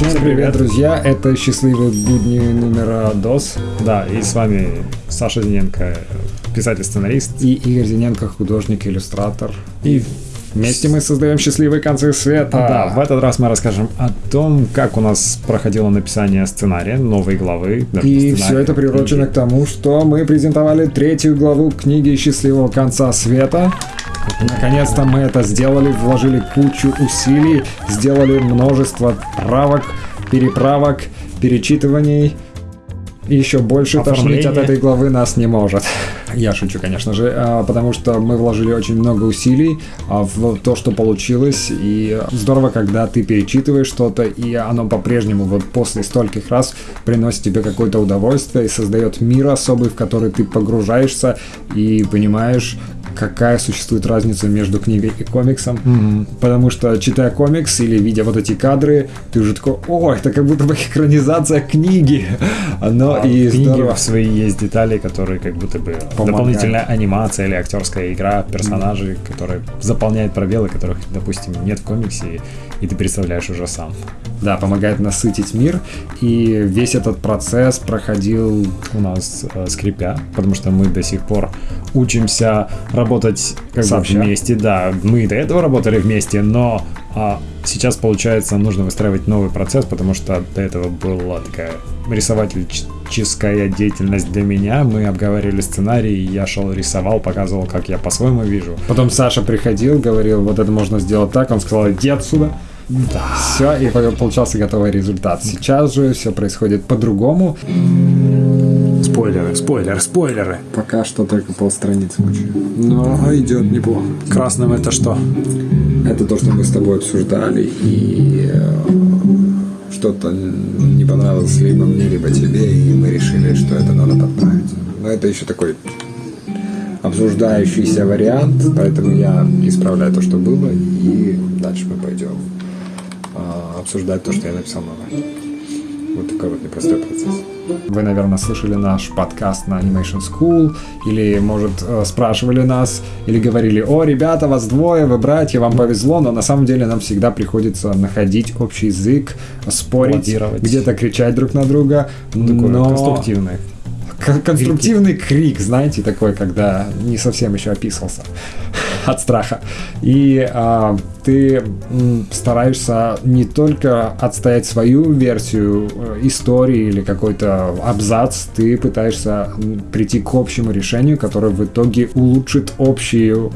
Всем привет, друзья! Это счастливые будни номера ДОС. Да, и с вами Саша Зиненко, писатель-сценарист. И Игорь Зиненко, художник-иллюстратор. И Вместе мы создаем счастливые концы света. Да, в этот раз мы расскажем о том, как у нас проходило написание сценария, новой главы. И все это приурочено к тому, что мы презентовали третью главу книги «Счастливого конца света». Наконец-то мы это сделали, вложили кучу усилий, сделали множество правок, переправок, перечитываний. И еще больше тошнить от этой главы нас не может. Я шучу, конечно же, а, потому что мы вложили очень много усилий а, в то, что получилось. И здорово, когда ты перечитываешь что-то, и оно по-прежнему вот после стольких раз приносит тебе какое-то удовольствие и создает мир особый, в который ты погружаешься и понимаешь, какая существует разница между книгой и комиксом. Mm-hmm. Потому что, читая комикс или видя вот эти кадры, ты уже такой, о, это как будто бы экранизация книги. Но а и в книге в свои есть детали, которые как будто бы Помогают. дополнительная анимация или актерская игра персонажей, mm-hmm. которые заполняют пробелы, которых, допустим, нет в комиксе, и ты представляешь уже сам. Да, помогает насытить мир. И весь этот процесс проходил у нас э, скрипя, потому что мы до сих пор учимся работать как бы вместе. Да, мы до этого работали вместе, но а, сейчас, получается, нужно выстраивать новый процесс, потому что до этого была такая рисовательческая деятельность для меня. Мы обговаривали сценарий, я шел рисовал, показывал, как я по-своему вижу. Потом Саша приходил, говорил, вот это можно сделать так. Он сказал, иди отсюда. Да. Все, и получался готовый результат. Сейчас же все происходит по-другому. Спойлеры, спойлеры, спойлеры. Пока что только полстраницы учу. Но идет неплохо. Красным это что? Это то, что мы с тобой обсуждали, и э, что-то не понравилось либо мне, либо тебе, и мы решили, что это надо подправить. Но это еще такой обсуждающийся вариант, поэтому я исправляю то, что было, и дальше мы пойдем а, обсуждать то, что я написал новое. Вот такой вот непростой процесс. Вы, наверное, слышали наш подкаст на Animation School, или, может, э, спрашивали нас, или говорили, о, ребята, вас двое, вы братья, вам повезло, но на самом деле нам всегда приходится находить общий язык, спорить, где-то кричать друг на друга. Такой но... конструктивный конструктивный крик, знаете, такой, когда не совсем еще описывался от страха. И а, ты стараешься не только отстоять свою версию э, истории или какой-то абзац, ты пытаешься прийти к общему решению, которое в итоге улучшит общую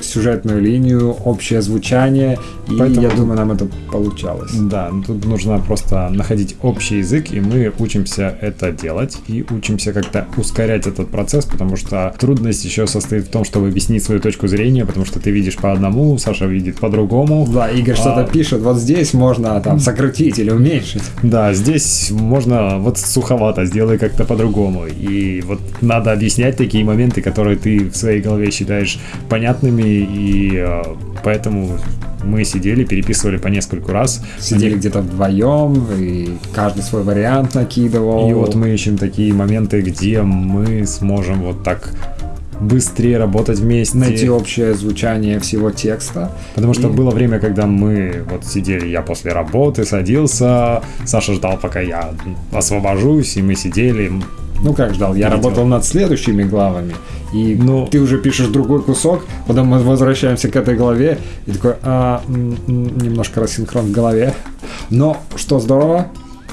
сюжетную линию, общее звучание, и Поэтому, я думаю, нам это получалось. Да, тут нужно просто находить общий язык, и мы учимся это делать, и учимся как-то ускорять этот процесс, потому что трудность еще состоит в том, чтобы объяснить свою точку зрения, потому что ты видишь по одному, Саша видит по-другому. Да, Игорь а... что-то пишет, вот здесь можно там сократить или уменьшить. Да, здесь можно вот суховато, сделай как-то по-другому. И вот надо объяснять такие моменты, которые ты в своей голове считаешь понятными, и э, поэтому мы сидели, переписывали по нескольку раз. Сидели Они... где-то вдвоем, и каждый свой вариант накидывал. И вот мы ищем такие моменты, где мы сможем вот так быстрее работать вместе. Найти общее звучание всего текста. Потому что и... было время, когда мы вот сидели, я после работы садился, Саша ждал, пока я освобожусь, и мы сидели, ну как ждал, я работал над следующими главами, и ну, ты уже пишешь другой кусок, потом мы возвращаемся к этой главе, и такой, а, немножко рассинхрон в голове. Но что здорово,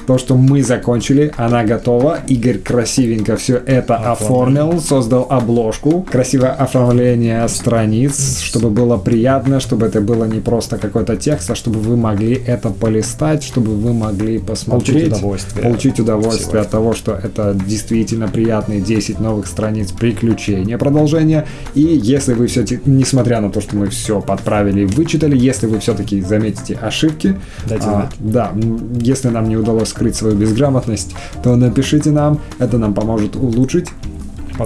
то, что мы закончили, она готова. Игорь красивенько все это оформил, оформил создал обложку, красивое оформление страниц, чтобы было приятно, чтобы это было не просто какой-то текст, а чтобы вы могли это полистать, чтобы вы могли посмотреть, получить удовольствие, получить удовольствие от того, что это действительно приятные 10 новых страниц приключения, продолжения. И если вы все, несмотря на то, что мы все подправили и вычитали, если вы все-таки заметите ошибки, а, да, если нам не удалось скрыть свою безграмотность, то напишите нам, это нам поможет улучшить.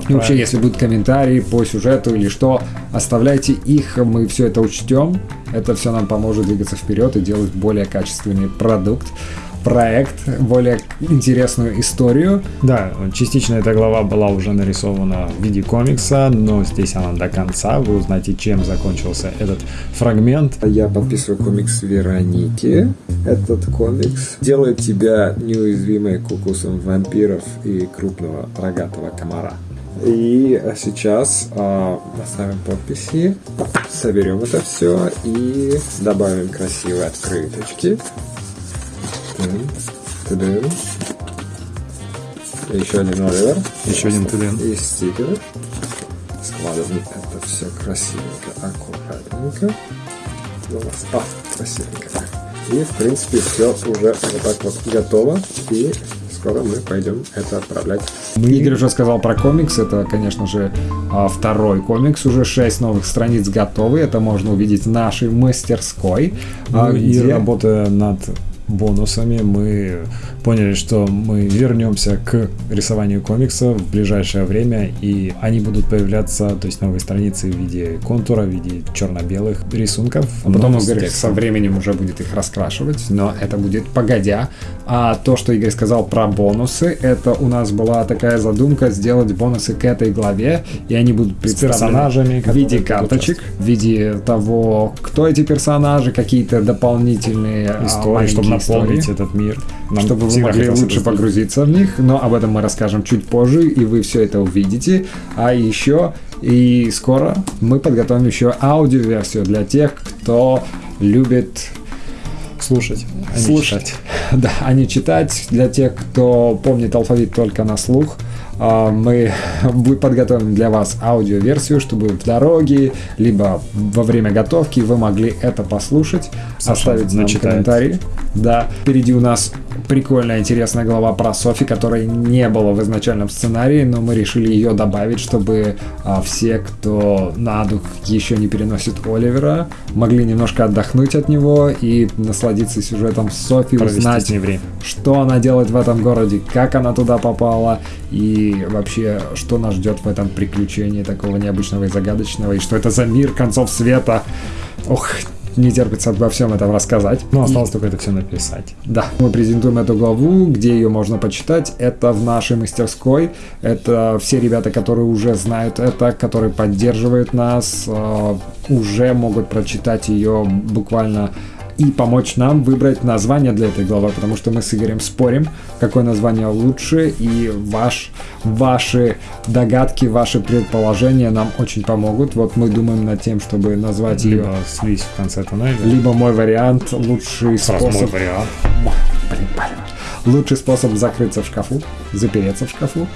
И вообще, если будут комментарии по сюжету или что, оставляйте их, мы все это учтем. Это все нам поможет двигаться вперед и делать более качественный продукт. Проект, более интересную историю. Да, частично эта глава была уже нарисована в виде комикса, но здесь она до конца. Вы узнаете, чем закончился этот фрагмент. Я подписываю комикс Вероники. Этот комикс делает тебя неуязвимой к укусам вампиров и крупного рогатого комара. И сейчас э, поставим подписи, соберем это все и добавим красивые открыточки. Тудым. Еще один Оливер. Еще один тудым. И стикеры. Складываем это все красивенько, аккуратненько. А, красивенько. И, в принципе, все уже вот так вот готово. И скоро мы пойдем это отправлять. Мы... Игорь уже сказал про комикс. Это, конечно же, а, второй комикс. Уже шесть новых страниц готовы. Это можно увидеть в нашей мастерской. Ну, а, и где... работая над бонусами. Мы поняли, что мы вернемся к рисованию комикса в ближайшее время, и они будут появляться, то есть новые страницы в виде контура, в виде черно-белых рисунков. А потом Игорь со временем уже будет их раскрашивать, но это будет погодя. А то, что Игорь сказал про бонусы, это у нас была такая задумка сделать бонусы к этой главе, и они будут персонажами, в виде карточек, в виде того, кто эти персонажи, какие-то дополнительные а, истории, чтобы наполнить истории, этот мир. Нам чтобы могли лучше погрузиться в них, но об этом мы расскажем чуть позже, и вы все это увидите. А еще и скоро мы подготовим еще аудиоверсию для тех, кто любит слушать, а слушать. читать. Да, а не читать. Для тех, кто помнит алфавит только на слух, а, мы подготовим для вас аудиоверсию, чтобы в дороге, либо во время готовки вы могли это послушать, Саша оставить нам комментарии. Да, впереди у нас прикольная, интересная глава про Софи, которой не было в изначальном сценарии, но мы решили ее добавить, чтобы а, все, кто на дух еще не переносит Оливера, могли немножко отдохнуть от него и насладиться сюжетом Софи, Провести узнать, время. что она делает в этом городе, как она туда попала и вообще, что нас ждет в этом приключении такого необычного и загадочного, и что это за мир концов света. Ох, не терпится обо всем этом рассказать. Ну, осталось и... только это все написать. Да, мы презентуем эту главу, где ее можно почитать. Это в нашей мастерской. Это все ребята, которые уже знают это, которые поддерживают нас, э, уже могут прочитать ее буквально и помочь нам выбрать название для этой главы, потому что мы с Игорем спорим, какое название лучше, и ваш, ваши догадки, ваши предположения нам очень помогут. Вот мы думаем над тем, чтобы назвать либо ее... слизь в конце тоннеля. Либо мой вариант, лучший Сразу способ... мой вариант. Блин, блин. Лучший способ закрыться в шкафу, запереться в шкафу.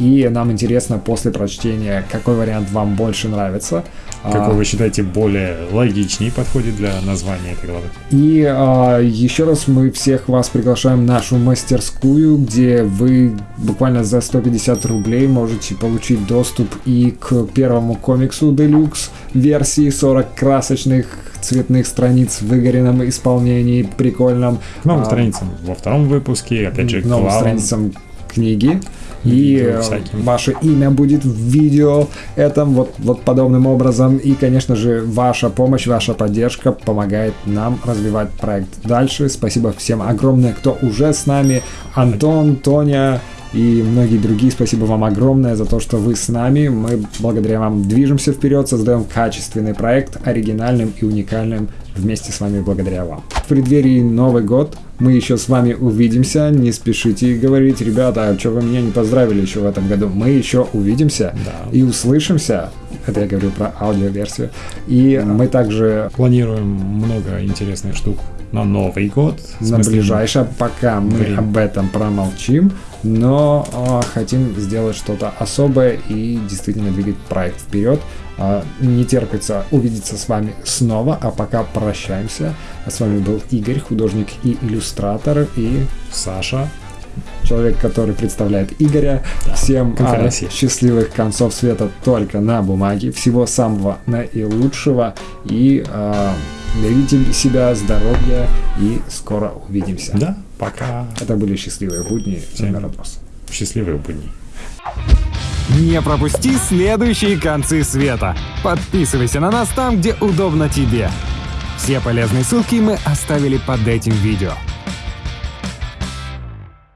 И нам интересно после прочтения, какой вариант вам больше нравится. Какой а, вы считаете более логичнее подходит для названия этой главы? И а, еще раз мы всех вас приглашаем в нашу мастерскую, где вы буквально за 150 рублей можете получить доступ и к первому комиксу Deluxe версии 40 красочных цветных страниц в выгоренном исполнении, прикольном. К новым а, страницам во втором выпуске, опять же, к новым страницам книги и ваше имя будет в видео этом вот, вот подобным образом. И, конечно же, ваша помощь, ваша поддержка помогает нам развивать проект дальше. Спасибо всем огромное, кто уже с нами. Антон, Тоня, и многие другие. Спасибо вам огромное за то, что вы с нами. Мы благодаря вам движемся вперед, создаем качественный проект, оригинальным и уникальным вместе с вами благодаря вам. В преддверии Новый год мы еще с вами увидимся. Не спешите говорить, ребята, а что вы меня не поздравили еще в этом году? Мы еще увидимся да. и услышимся. Это я говорю про аудиоверсию. И да. мы также планируем много интересных штук на Новый год. На ближайшее, пока мы время. об этом промолчим, но э, хотим сделать что-то особое и действительно двигать проект вперед. Э, не терпится увидеться с вами снова, а пока прощаемся. С вами был Игорь, художник и иллюстратор, и Саша, человек, который представляет Игоря. Да, Всем а, счастливых концов света только на бумаге. Всего самого наилучшего и а, берегите себя, здоровья и скоро увидимся. Да, пока. Это были счастливые будни. Всем Родос. Счастливые будни. Не пропусти следующие концы света. Подписывайся на нас там, где удобно тебе. Все полезные ссылки мы оставили под этим видео.